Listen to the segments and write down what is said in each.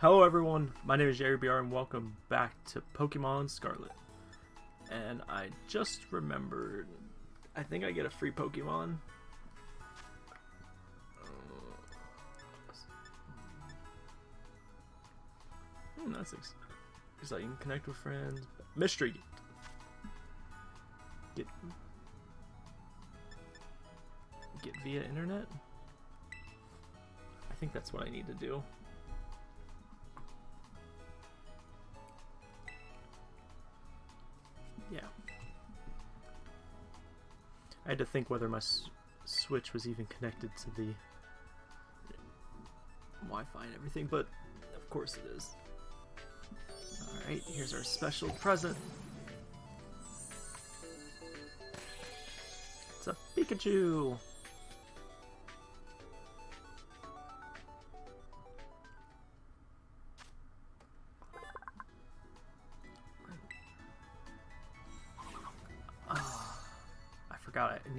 Hello everyone, my name is Jerry BR and welcome back to Pokemon Scarlet. And I just remembered, I think I get a free Pokemon. Hmm, that's ex can Connect with friends. Mystery. Get get via internet. I think that's what I need to do. I had to think whether my Switch was even connected to the Wi-Fi and everything, but of course it is. Alright, here's our special present. It's a Pikachu!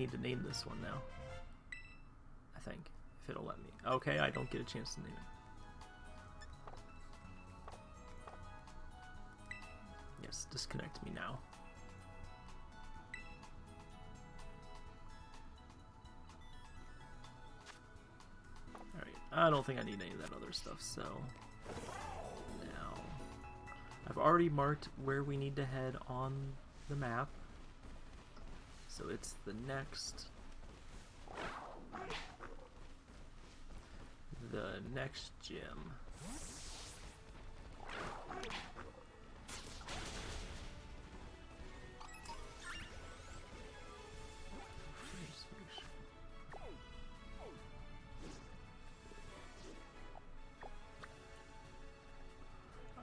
Need to name this one now. I think, if it'll let me. Okay, I don't get a chance to name it. Yes, disconnect me now. Alright, I don't think I need any of that other stuff, so... Now... I've already marked where we need to head on the map. So it's the next... The next gym.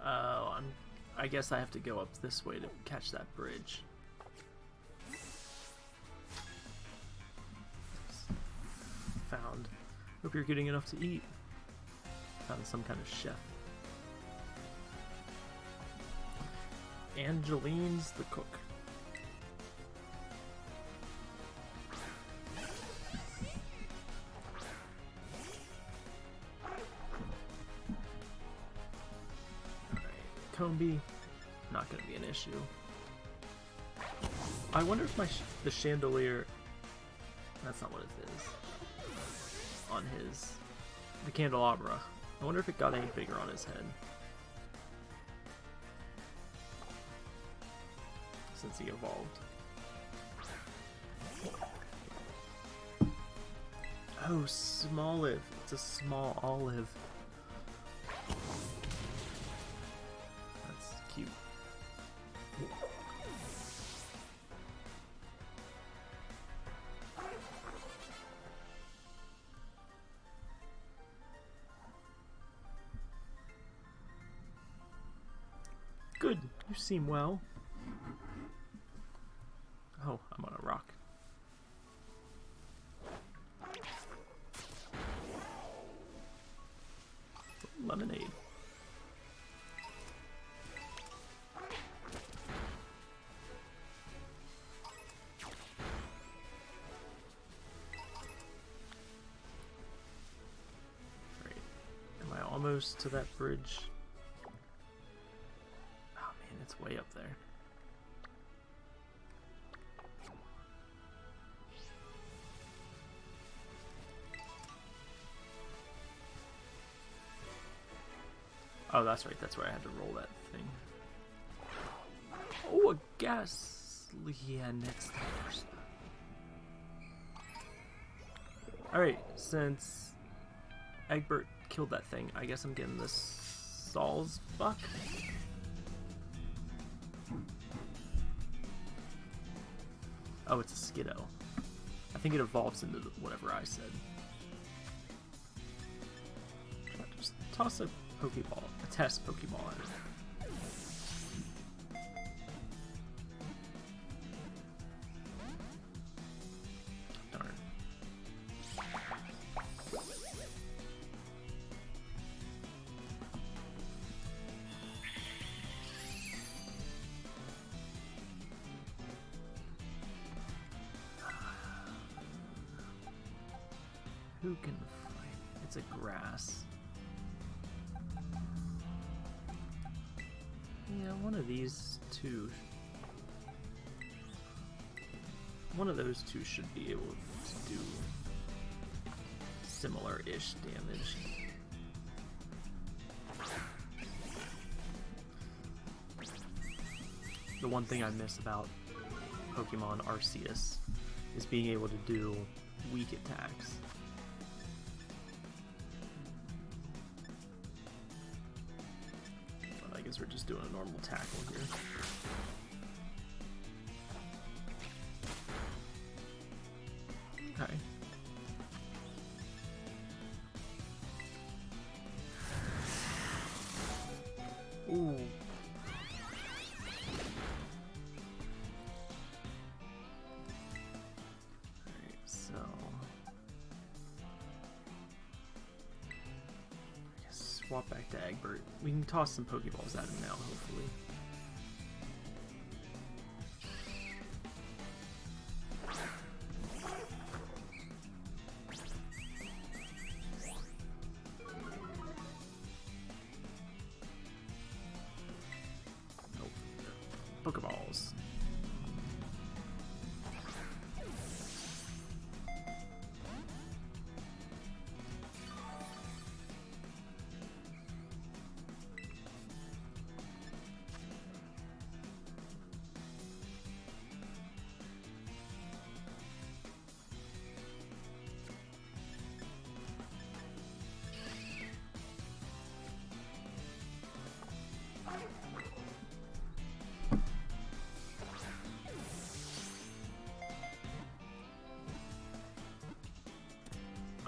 Oh, I'm, I guess I have to go up this way to catch that bridge. Hope you're getting enough to eat. Found some kind of chef. Angeline's the cook. Combee, not going to be an issue. I wonder if my sh the chandelier... That's not what it is on his the candelabra. I wonder if it got any bigger on his head. Since he evolved. Oh, Smoliv. It's a small olive. You seem well. Oh, I'm on a rock. Lemonade. Great. Am I almost to that bridge? Way up there. Oh, that's right. That's where I had to roll that thing. Oh, a Gastlian. Yeah, next. Alright, since Egbert killed that thing, I guess I'm getting this Salzbuck. Oh, it's a Skiddo. I think it evolves into whatever I said. Just toss a Pokeball, a test Pokeball at it. Grass. Yeah, one of these two. One of those two should be able to do similar-ish damage. The one thing I miss about Pokemon Arceus is being able to do weak attacks. Normal tackle here. We can toss some Pokeballs at him now, hopefully.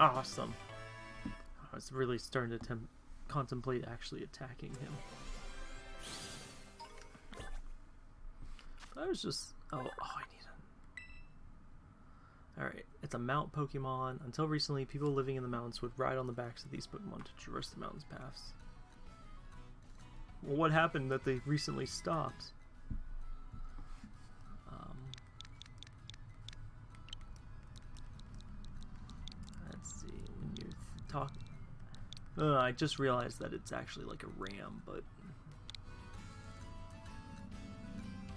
Awesome. I was really starting to contemplate actually attacking him. I was just. Oh, oh, I need a. Alright, it's a mount Pokemon. Until recently, people living in the mountains would ride on the backs of these Pokemon to traverse the mountain's paths. Well, what happened that they recently stopped? Um, let's see, when you talk. Uh, I just realized that it's actually like a ram, but.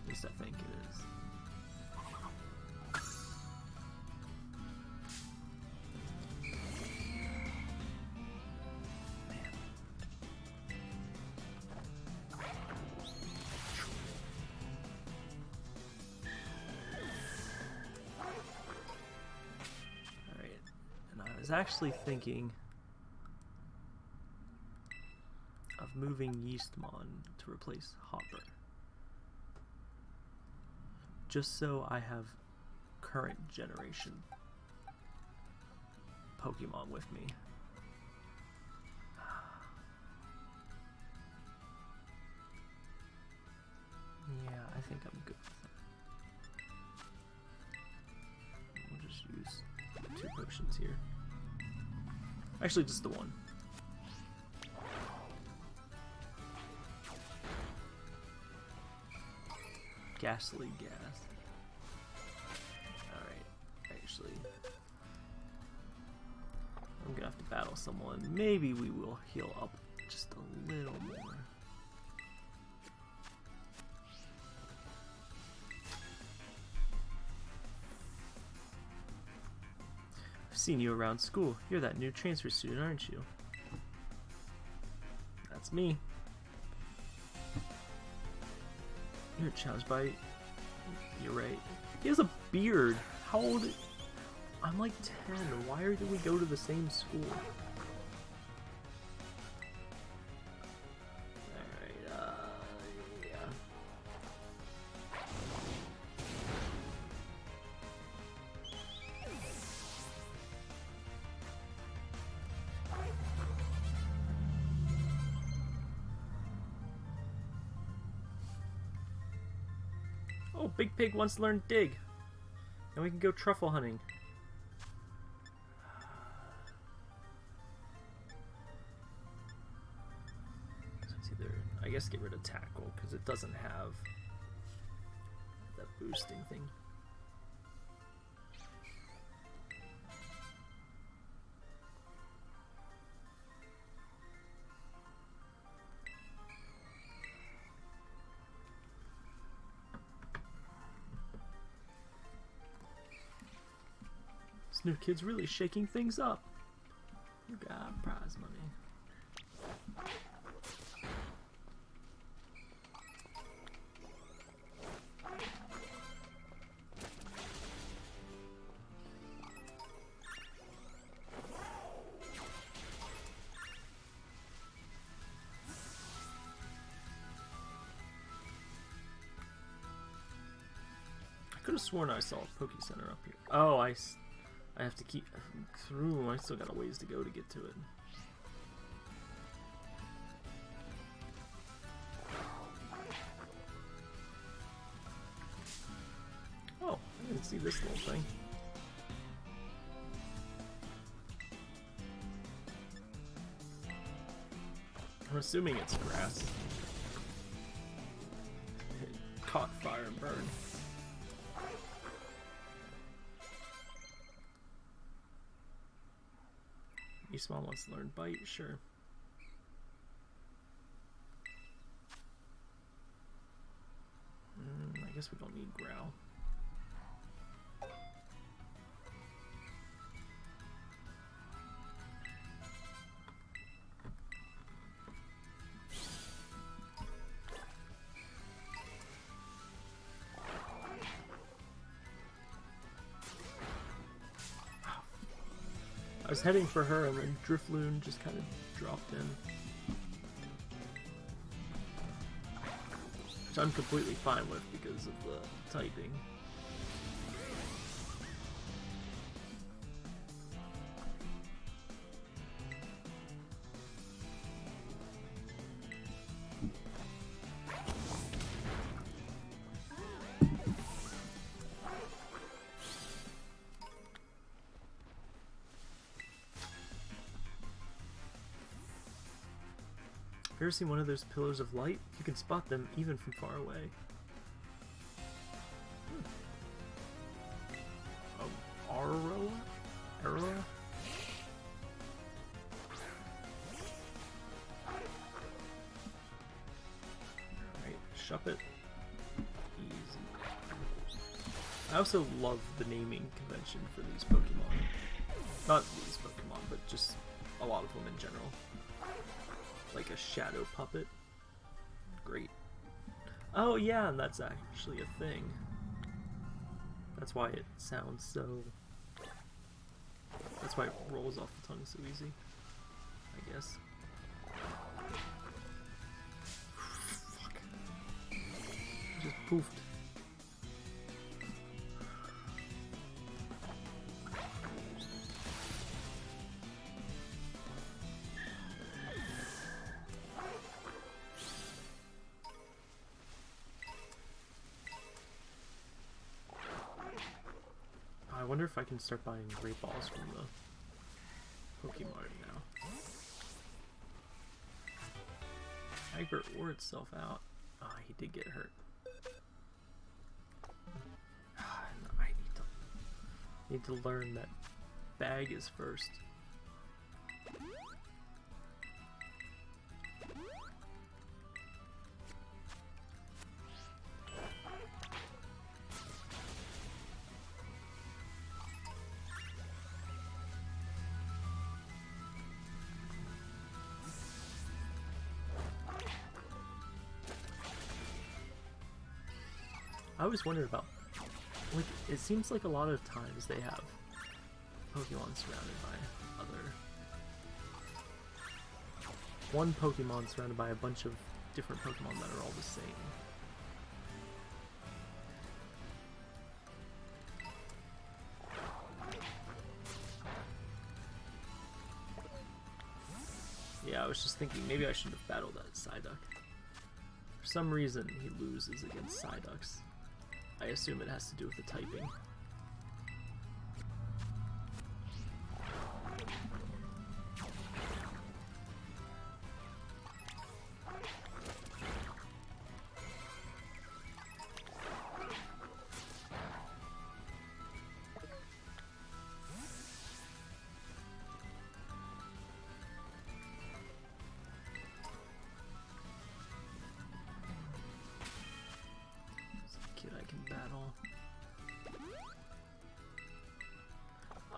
At least I think it is. Alright, and I was actually thinking moving Yeastmon to replace Hopper. Just so I have current generation Pokemon with me. Yeah, I think I'm good. We'll just use two potions here. Actually, just the one. Ghastly gas. Alright, actually. I'm gonna have to battle someone. Maybe we will heal up just a little more. I've seen you around school. You're that new transfer student, aren't you? That's me. You're by. You're right. He has a beard. How old? I'm like 10. Why did we go to the same school? Big Pig wants to learn dig. And we can go truffle hunting. It's either, I guess, get rid of tackle because it doesn't have that boosting thing. New kid's really shaking things up. You got prize money. I could have sworn I saw a Poke Center up here. Oh, I, I have to keep through. I still got a ways to go to get to it. Oh, I didn't see this little thing. I'm assuming it's grass. It caught fire and burned. Small wants to learn bite, sure. Mm, I guess we don't need growl. Was heading for her and then Drifloon just kind of dropped in. Which I'm completely fine with because of the typing. Seen one of those pillars of light? You can spot them even from far away. Hmm. Um? Aurora? Alright, Shuppet. Easy. I also love the naming convention for these Pokemon. Not these Pokemon, but just a lot of them in general like a shadow puppet. Great. Oh yeah, and that's actually a thing. That's why it sounds so... That's why it rolls off the tongue so easy. I guess. Fuck. Just poofed. Wonder if I can start buying great balls from the Pokemon now. Egbert wore itself out. Ah, he did get hurt. Ah, I need to need to learn that bag is first. Always wondered about, like, it seems like a lot of times they have Pokemon surrounded by other. One Pokemon surrounded by a bunch of different Pokemon that are all the same. Yeah, I was just thinking maybe I should have battled that Psyduck. For some reason, he loses against Psyducks. I assume it has to do with the typing.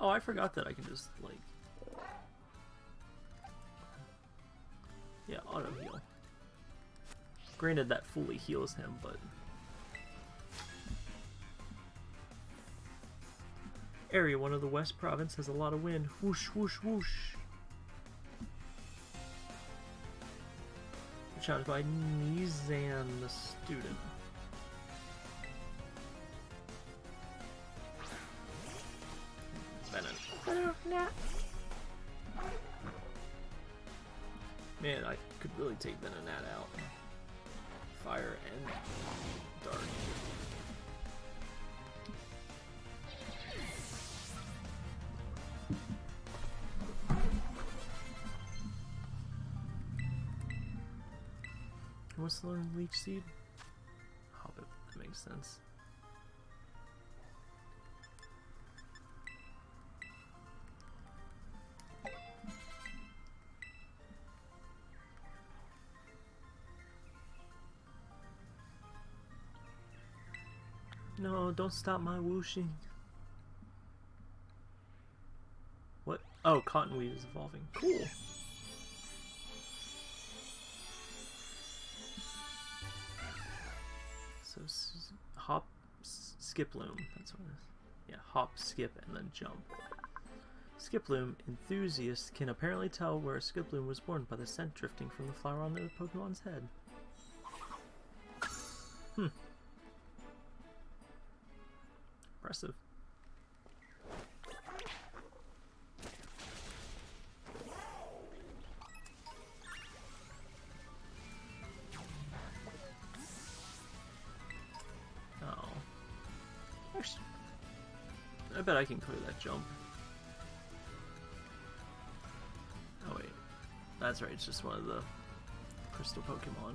Oh, I forgot that I can just, like... Yeah, auto heal. Granted, that fully heals him, but... Area 1 of the West Province has a lot of wind. Whoosh, whoosh, whoosh. Challenged by Nizan the student. Really take Venonat out. Fire and dark. What's the leech seed? Hobbit, that makes sense. Don't stop my whooshing. What? Oh, cottonweed is evolving. Cool. So hop, skip loom. That's what it is. Yeah, hop, skip, and then jump. Skiploom enthusiasts can apparently tell where a Skiploom was born by the scent drifting from the flower on the Pokemon's head. Hmm. Impressive. Oh. I bet I can clear that jump. Oh wait. That's right, it's just one of the crystal Pokemon.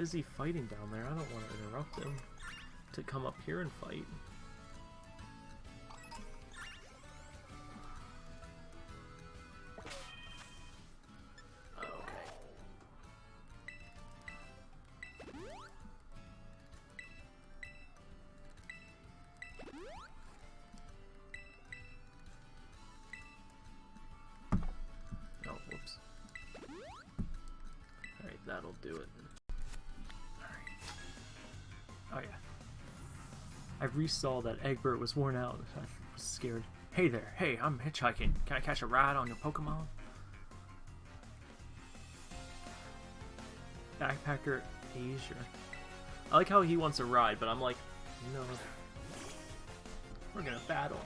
Busy fighting down there. I don't want to interrupt him to come up here and fight. Oh, whoops. Alright, that'll do it. I resaw that Egbert was worn out. I was scared. Hey there, hey, I'm hitchhiking. Can I catch a ride on your Pokemon? Backpacker Asia. I like how he wants a ride, but I'm like, no. We're gonna battle.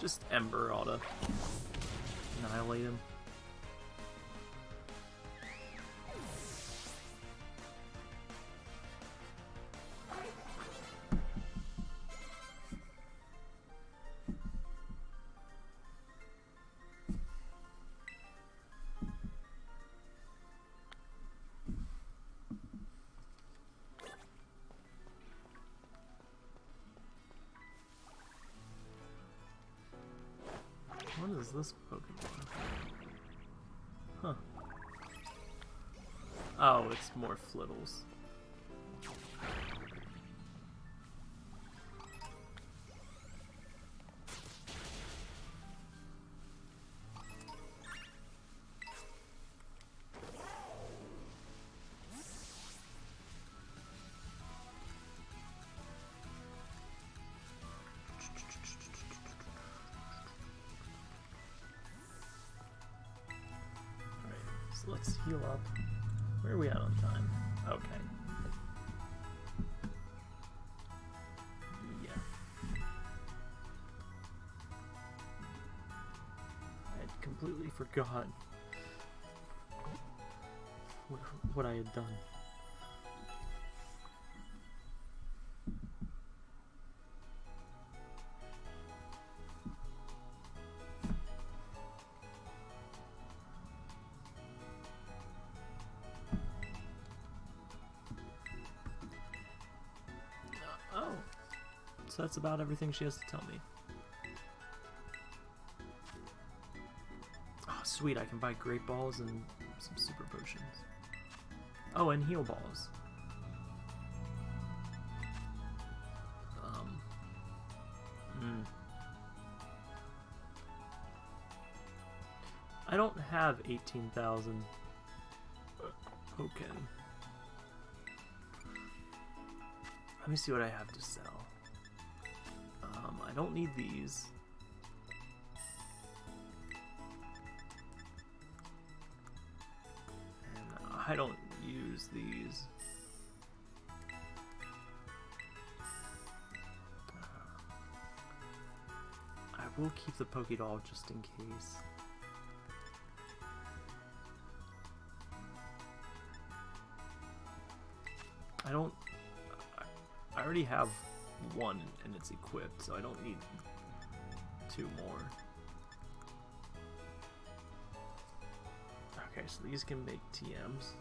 Just Ember ought to annihilate him. Is this Pokemon? Huh. Oh, it's more Flittles. let's heal up. Where are we at on time? Okay. Yeah. I had completely forgot what I had done. That's about everything she has to tell me. Oh, sweet, I can buy great balls and some super potions. Oh, and heal balls. Um. Hmm. I don't have 18,000 token. Let me see what I have to sell. I don't need these. And I don't use these. I will keep the Pokédoll just in case. I don't... I already have one and it's equipped, so I don't need two more. Okay, so these can make TMs.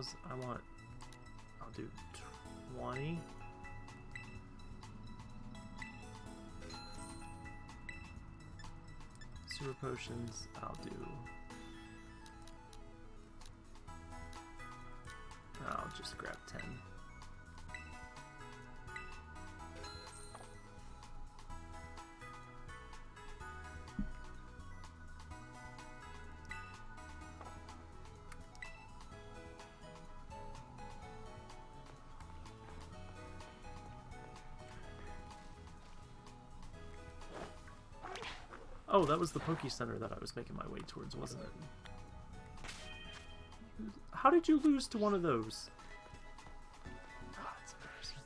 Balls. I want, I'll do 20. Super potions, I'll do. Oh, that was the Poke Center that I was making my way towards, wasn't it? How did you lose to one of those? Ah, that's embarrassing.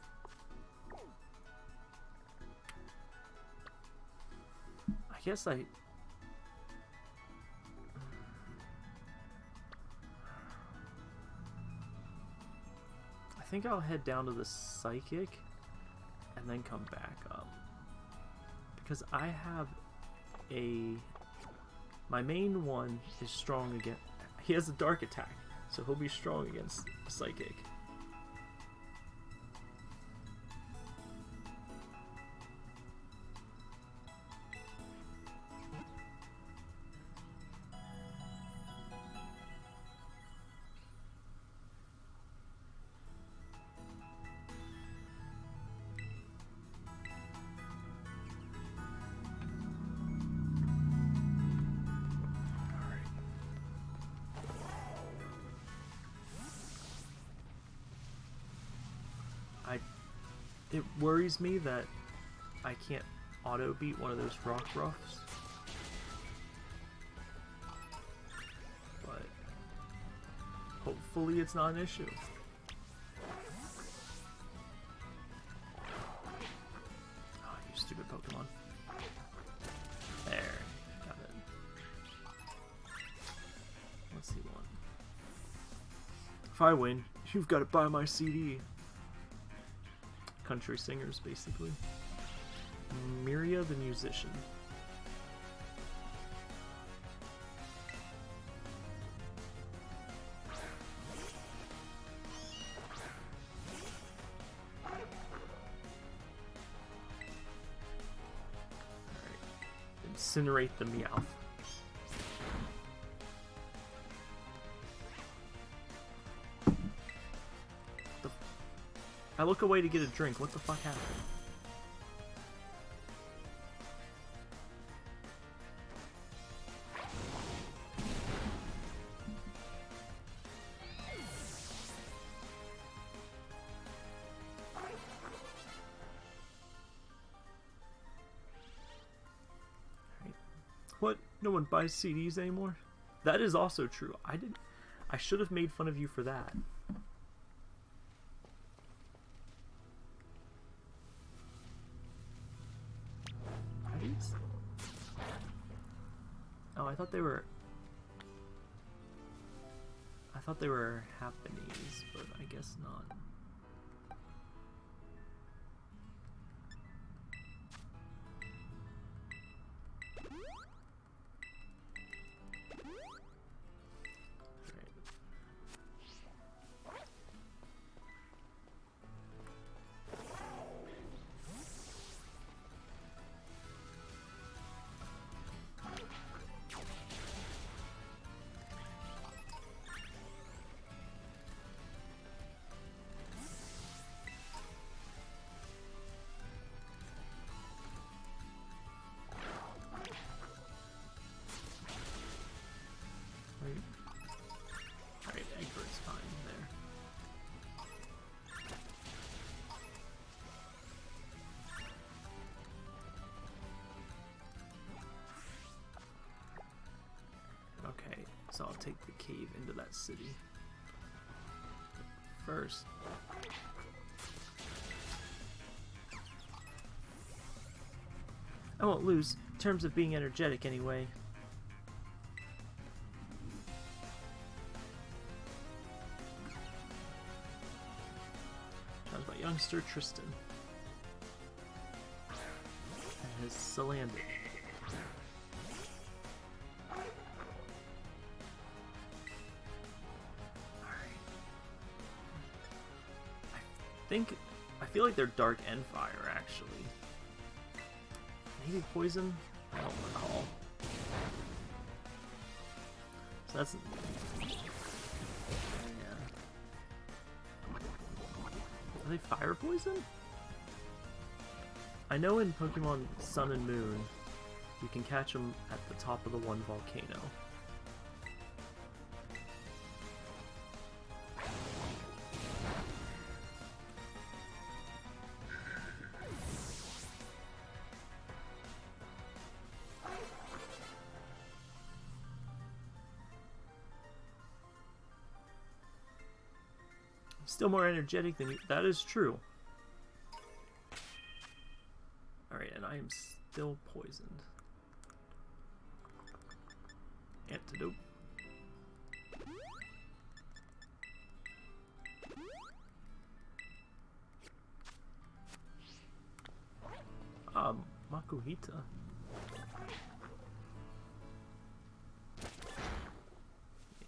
I guess I... I think I'll head down to the Psychic and then come back up. Because I have a... My main one is strong against... He has a dark attack, so he'll be strong against Psychic. Worries me that I can't auto beat one of those Rockruffs. But hopefully it's not an issue. Oh, you stupid Pokemon. There. Got it. Let's see one. If I win, you've got to buy my CD. Country singers, basically. Miria the musician. Incinerate the Meowth. I look away to get a drink. What the fuck happened? What? No one buys CDs anymore? That is also true. I didn't. I should have made fun of you for that. They were Japanese, but I guess not. So I'll take the cave into that city. First. I won't lose, in terms of being energetic anyway. Sounds about youngster Tristan. And his Salandit. Think I feel like they're dark and fire actually. Maybe poison? I don't recall. So that's yeah. Are they fire poison? I know in Pokemon Sun and Moon, you can catch them at the top of the one volcano. More energetic than you. That is true. Alright, and I am still poisoned. Antidote. Um, Makuhita.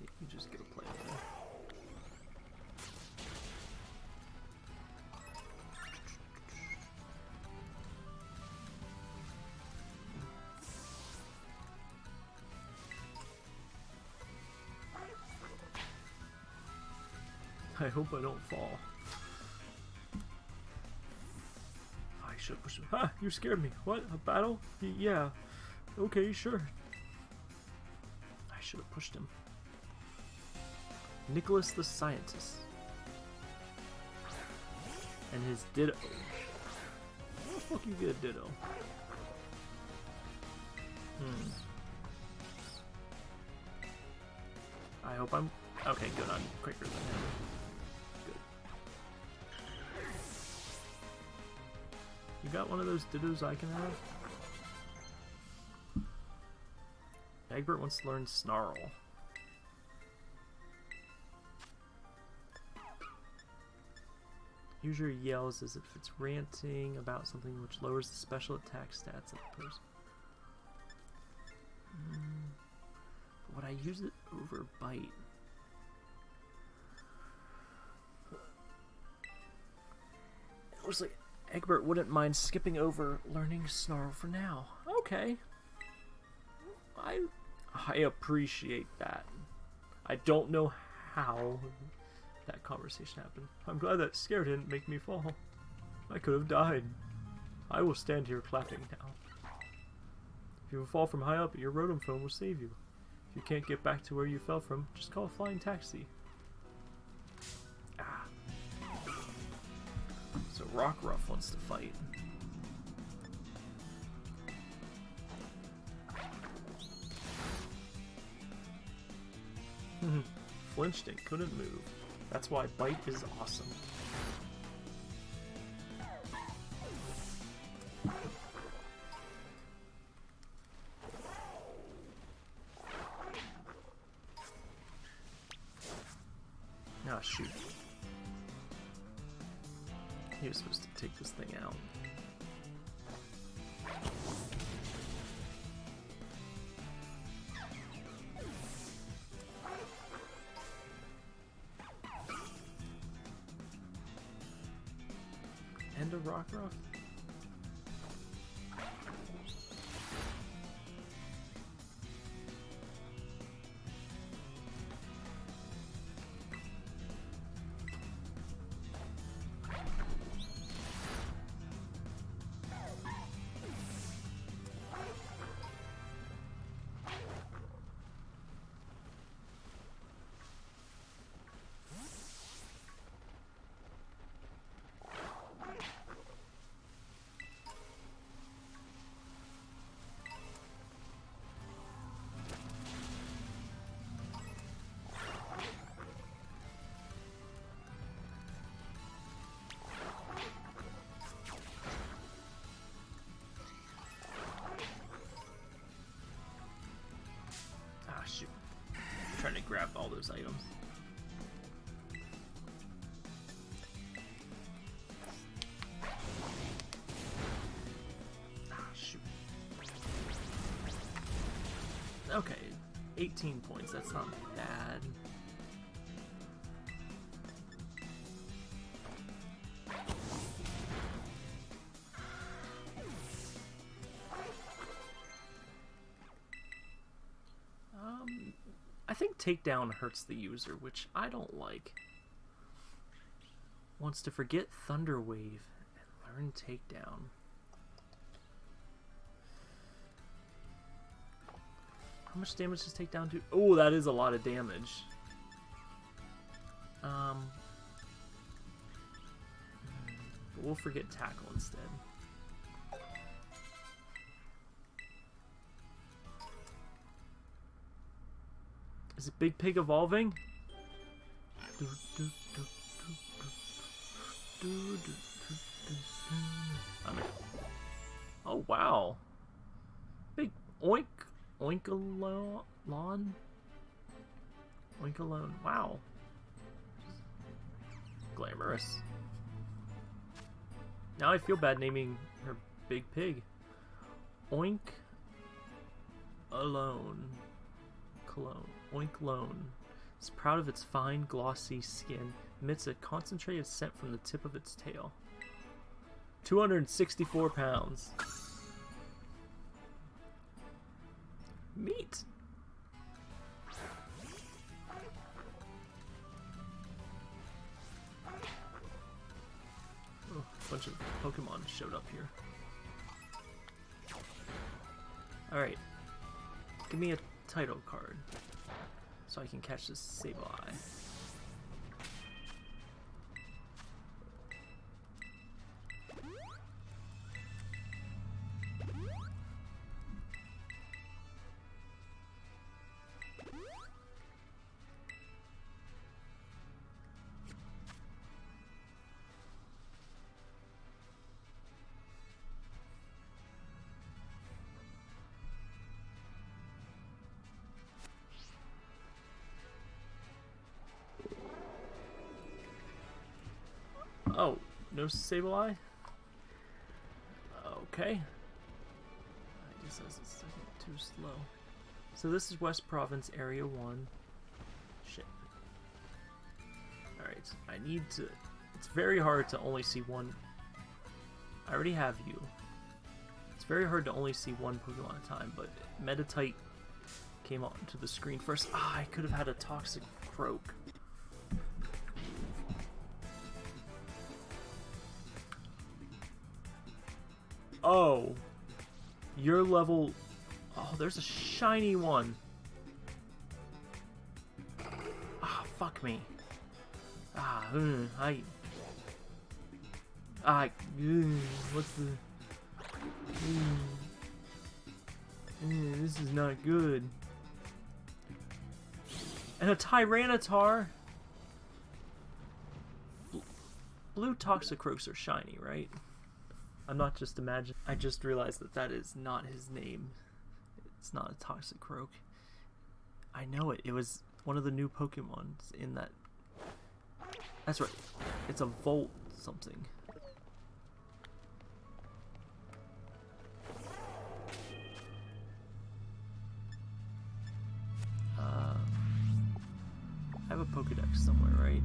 You just get a hope I don't fall. I should push him. Ha! You scared me. What? A battle? Y yeah. Okay, sure. I should have pushed him. Nicholas the Scientist. And his Ditto. How the fuck you get a Ditto? Hmm. I hope I'm... Okay, good. I'm quicker than. You got one of those dittos I can have? Egbert wants to learn Snarl. Use your yells as if it's ranting about something which lowers the special attack stats of the person. Mm, would I use it over bite? Looks like Egbert wouldn't mind skipping over learning Snarl for now. Okay. I I appreciate that. I don't know how that conversation happened. I'm glad that scare didn't make me fall. I could have died. I will stand here clapping now. If you fall from high up, your Rotom phone will save you. If you can't get back to where you fell from, just call a flying taxi. Rockruff wants to fight. Flinched and couldn't move. That's why Bite is awesome. To grab all those items. Think takedown hurts the user, which I don't like. Wants to forget Thunder Wave and learn takedown. How much damage does takedown do? Oh, that is a lot of damage. Um, we'll forget tackle instead. Is Big Pig evolving? Oh wow. Big oink oinkalon oinkalone. Wow. Glamorous. Now I feel bad naming her Big Pig. Oink alone. Cologne. Oink Lone is proud of its fine, glossy skin, emits a concentrated scent from the tip of its tail. 264 pounds. Meat. Oh, a bunch of Pokemon showed up here. Alright. Give me a title card so I can catch this Sableye. No Sableye? Okay. I guess that's too slow. So this is West Province Area 1. Shit. Alright, I need to... It's very hard to only see one... I already have you. It's very hard to only see one Pokemon at a time, but Meditite came onto the screen first. Ah, I could have had a Toxic Croak. Oh. Your level... Oh, there's a shiny one. Ah, fuck me. Ah, mm, I... Mm, what's the... mm, mm, this is not good. And a Tyranitar! Blue Toxicroaks are shiny, right? I'm not just imagining. I just realized that that is not his name. It's not a Toxicroak. I know it. It was one of the new Pokemons in that. That's right. It's a Volt something. Uh, I have a Pokedex somewhere, right?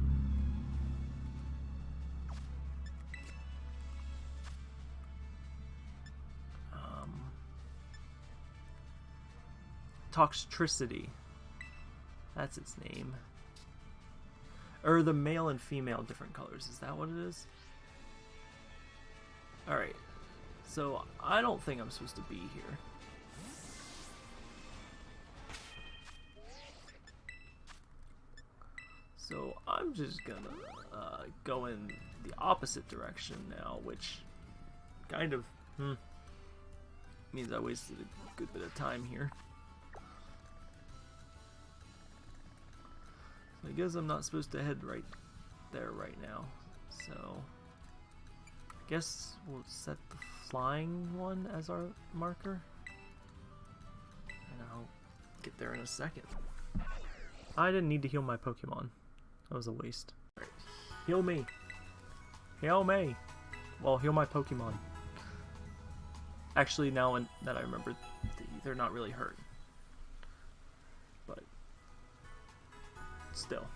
Toxtricity. That's its name. Or the male and female different colors. Is that what it is? Alright. So, I don't think I'm supposed to be here. So, I'm just gonna uh, go in the opposite direction now, which kind of hmm, means I wasted a good bit of time here. I guess I'm not supposed to head right there right now. So I guess we'll set the flying one as our marker. And I'll get there in a second. I didn't need to heal my Pokemon. That was a waste. Heal me. Heal me. Well, heal my Pokemon. Actually, now that I remember, they're not really hurt. Still.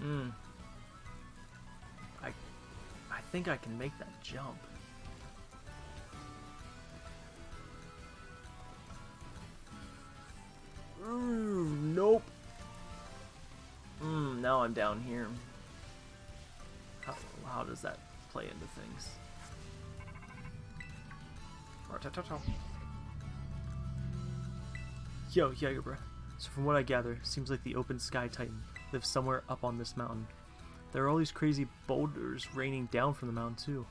Hmm. I I think I can make that jump. Mm, mm, now I'm down here. How, how does that play into things? Yo, Jagerbra. So from what I gather, seems like the open sky titan lives somewhere up on this mountain. There are all these crazy boulders raining down from the mountain too.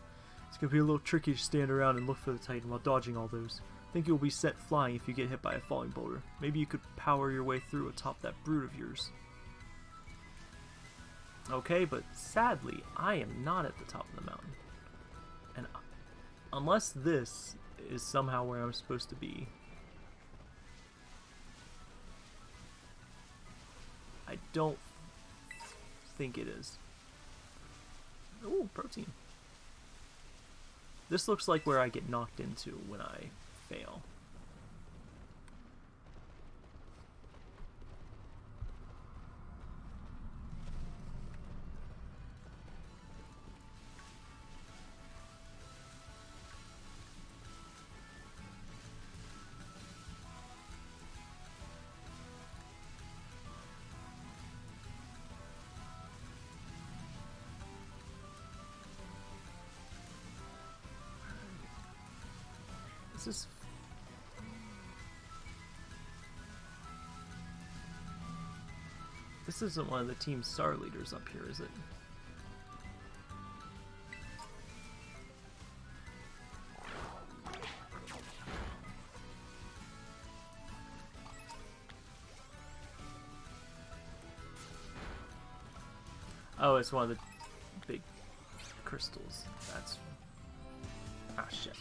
It's gonna be a little tricky to stand around and look for the titan while dodging all those. Think you'll be set flying if you get hit by a falling boulder. Maybe you could power your way through atop that brood of yours. Okay, but sadly, I am not at the top of the mountain. And unless this is somehow where I'm supposed to be, I don't think it is. Ooh, protein. This looks like where I get knocked into when I fail. This This isn't one of the team's star leaders up here, is it? Oh, it's one of the big crystals. That's... Ah, shit.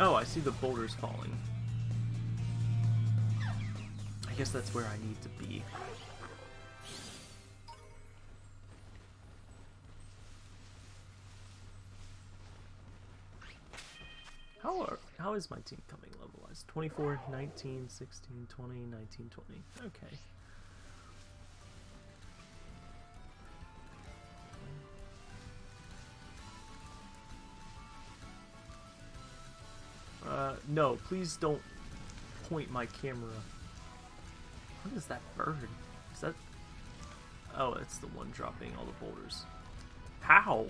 Oh, I see the boulders falling. I guess that's where I need to be. How are how is my team coming level-wise? 24, 19, 16, 20, 19, 20. Okay. No, please don't point my camera. What is that bird? Is that... Oh, it's the one dropping all the boulders. How?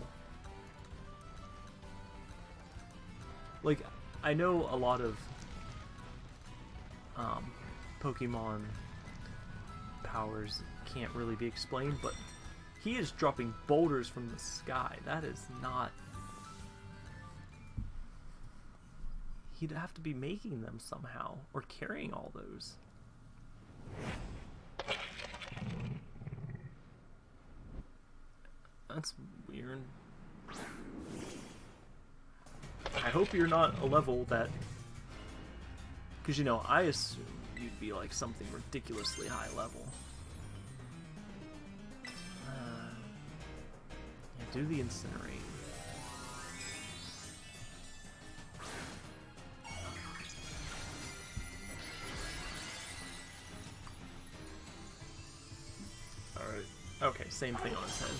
Like, I know a lot of um, Pokemon powers can't really be explained, but he is dropping boulders from the sky. That is not... He'd have to be making them somehow, or carrying all those. That's weird. I hope you're not a level that... Because, you know, I assume you'd be like something ridiculously high level. Uh, yeah, do the incinerate. Same thing on his head.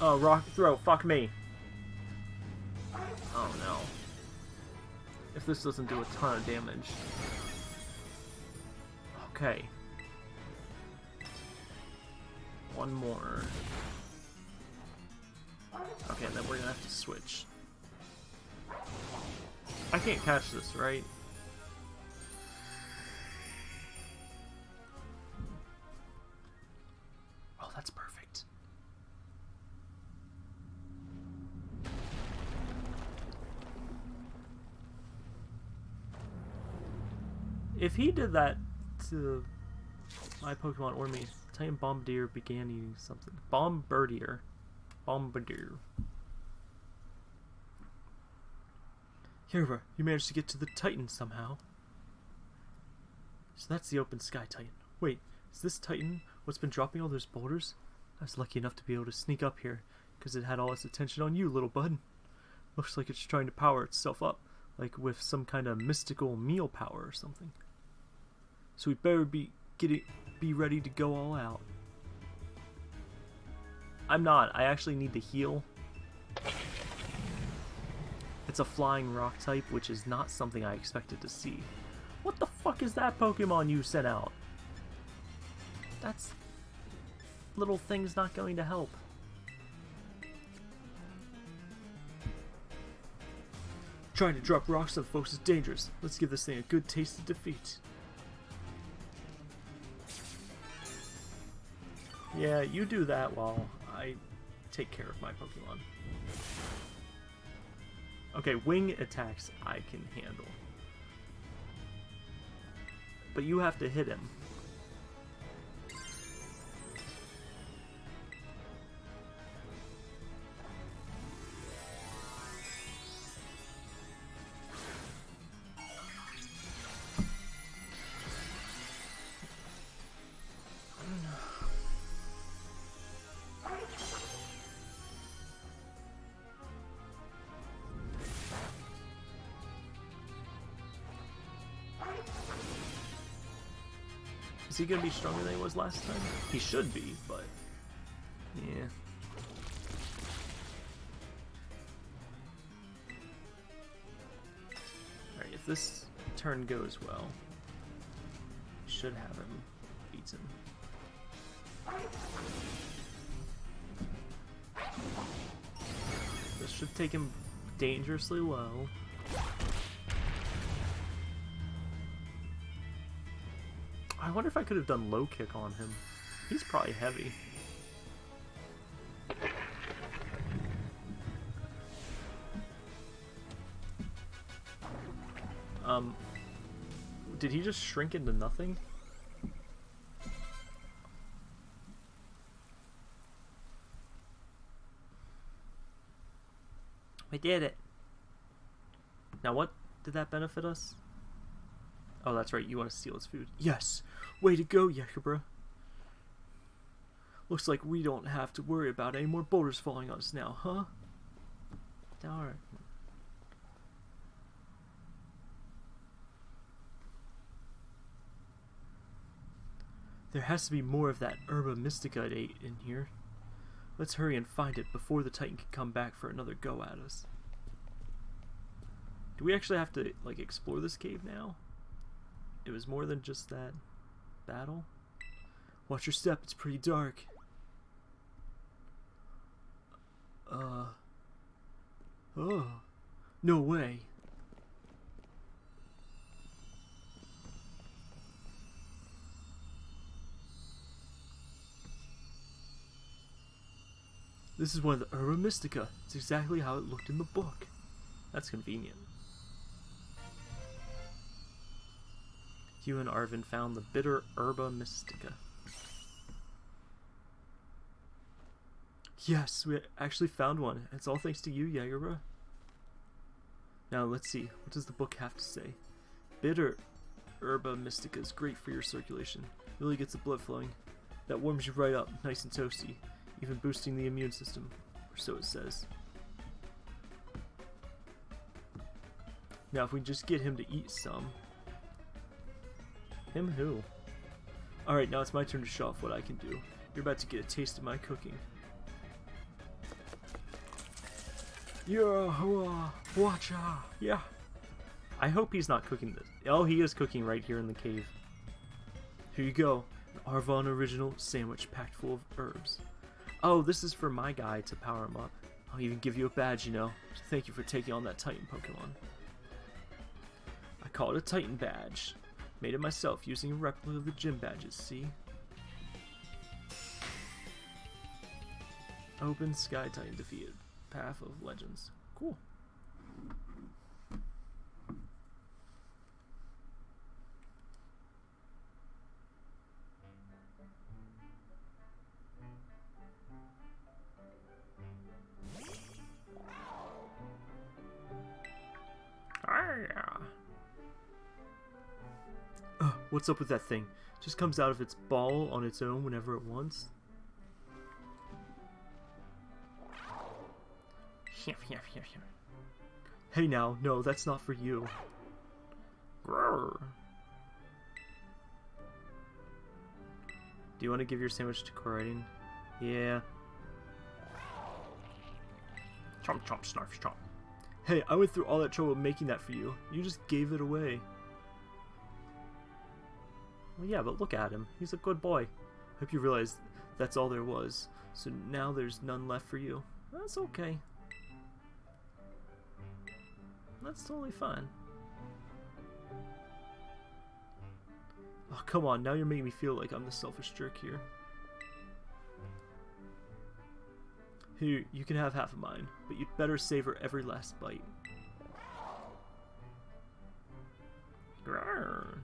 Oh, rock throw, fuck me. Oh no. If this doesn't do a ton of damage. Okay. One more. Okay, then we're gonna have to switch. I can't catch this, right? He did that to my Pokemon or me, Titan Bombirdier began eating something. Bombirdier. Bombirdier. Here, you managed to get to the Titan somehow. So that's the open sky Titan. Wait, is this Titan what's been dropping all those boulders? I was lucky enough to be able to sneak up here, because it had all its attention on you, little bud. Looks like it's trying to power itself up, like with some kind of mystical meal power or something. So we better be getting be ready to go all out. I'm not. I actually need to heal. It's a flying rock type, which is not something I expected to see. What the fuck is that Pokemon you sent out? That's... Little thing's not going to help. Trying to drop rocks on folks is dangerous. Let's give this thing a good taste of defeat. Yeah, you do that while I take care of my Pokemon. Okay, wing attacks I can handle. But you have to hit him. Is he gonna be stronger than he was last time? He should be, but yeah. Alright, if this turn goes well, should have him beaten. This should take him dangerously low. I wonder if I could have done low kick on him. He's probably heavy. Um, did he just shrink into nothing? We did it. Now what did that benefit us? Oh, that's right. You want to steal his food. Yes. Way to go, Yakubra. Looks like we don't have to worry about any more boulders falling on us now, huh? Darn. There has to be more of that herba mystica in here. Let's hurry and find it before the Titan can come back for another go at us. Do we actually have to, like, explore this cave now? It was more than just that battle? Watch your step, it's pretty dark. Uh... Oh. No way. This is one of the Herba Mystica. It's exactly how it looked in the book. That's convenient. You and Arven found the bitter Herba Mystica. Yes, we actually found one. It's all thanks to you, Yagura. Now let's see. What does the book have to say? Bitter Herba Mystica is great for your circulation. Really gets the blood flowing. That warms you right up, nice and toasty even boosting the immune system, or so it says. Now if we just get him to eat some... Him who? Alright, now it's my turn to show off what I can do. You're about to get a taste of my cooking. Yeah, watch out! Yeah. I hope he's not cooking this. Oh, he is cooking right here in the cave. Here you go. An Arven original sandwich packed full of herbs. Oh, this is for my guy to power him up. I'll even give you a badge, you know. Thank you for taking on that Titan Pokemon. I call it a Titan badge. Made it myself using a replica of the gym badges, see? Open Sky Titan defeated. Path of Legends. Cool. What's up with that thing? Just comes out of its ball on its own whenever it wants. Hey now, no, that's not for you. Do you want to give your sandwich to Koraidon? Yeah. Chomp chomp snarf chomp. Hey, I went through all that trouble making that for you. You just gave it away. Well, yeah, but look at him. He's a good boy. Hope you realize that's all there was. So now there's none left for you. That's okay. That's totally fine. Oh, come on. Now you're making me feel like I'm the selfish jerk here. Here, you can have half of mine, but you'd better savor every last bite. Grrr.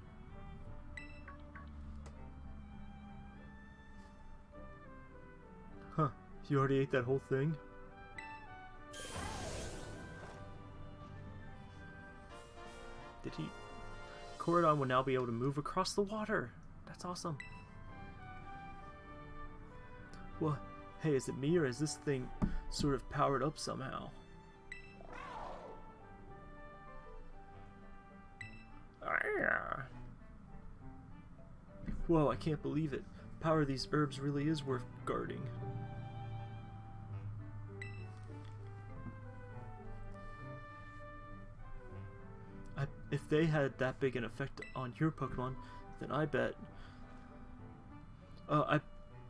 You already ate that whole thing? Did he... Koraidon will now be able to move across the water. That's awesome. What? hey, is it me or is this thing sort of powered up somehow? Whoa, I can't believe it. Power of these herbs really is worth guarding. If they had that big an effect on your Pokemon, then I bet... Uh, I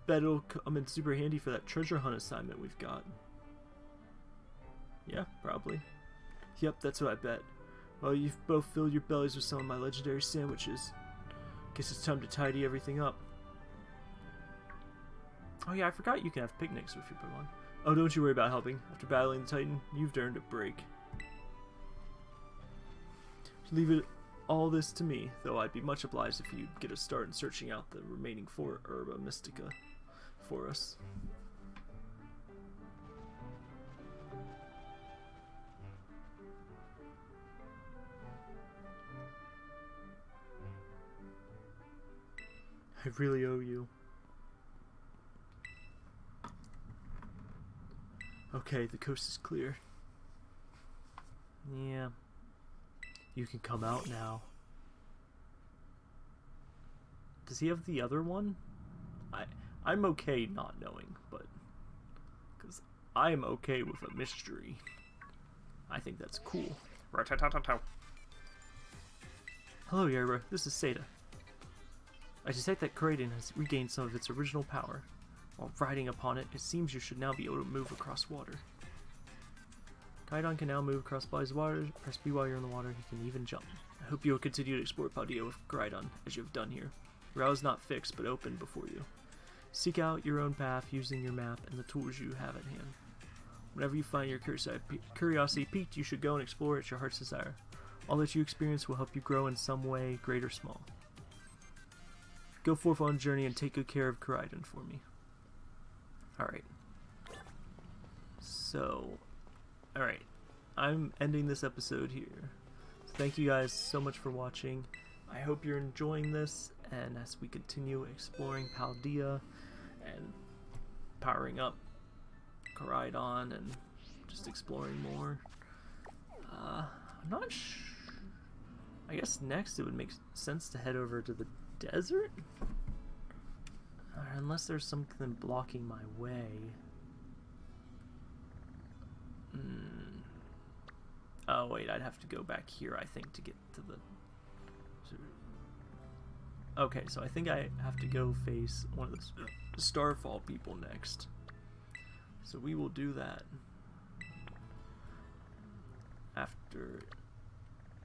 bet it'll come in super handy for that treasure hunt assignment we've got. Yeah, probably. Yep, that's what I bet. Well, you've both filled your bellies with some of my legendary sandwiches. Guess it's time to tidy everything up. Oh yeah, I forgot you can have picnics with your Pokemon. Oh, don't you worry about helping. After battling the Titan, you've earned a break. Leave it all this to me, though I'd be much obliged if you'd get a start in searching out the remaining four Herba Mystica for us. I really owe you. Okay, the coast is clear. Yeah. You can come out now. Does he have the other one? I I'm okay not knowing, but because I'm okay with a mystery. I think that's cool. Hello, Yerba. This is Sada. I detect that Koraidon has regained some of its original power. While riding upon it, it seems you should now be able to move across water. Koraidon can now move across of water. Press B while you're in the water. He can even jump. I hope you will continue to explore Paldea with Koraidon, as you have done here. Route is not fixed, but open before you. Seek out your own path using your map and the tools you have at hand. Whenever you find your curiosity piqued, you should go and explore at your heart's desire. All that you experience will help you grow in some way, great or small. Go forth on a journey and take good care of Koraidon for me. Alright. So, alright. I'm ending this episode here. So thank you guys so much for watching. I hope you're enjoying this, and as we continue exploring Paldea and powering up Koraidon and just exploring more. Uh, I'm not sure. I guess next it would make sense to head over to the desert? Unless there's something blocking my way. Mm. Oh wait, I'd have to go back here, I think, to get to the... Okay, so I think I have to go face one of the Starfall people next. So we will do that. After...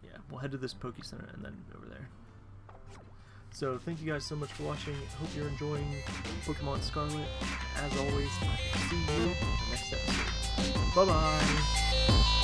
Yeah, we'll head to this Poke Center and then over there. So thank you guys so much for watching. Hope you're enjoying Pokemon Scarlet. As always, see you in the next episode. Bye bye!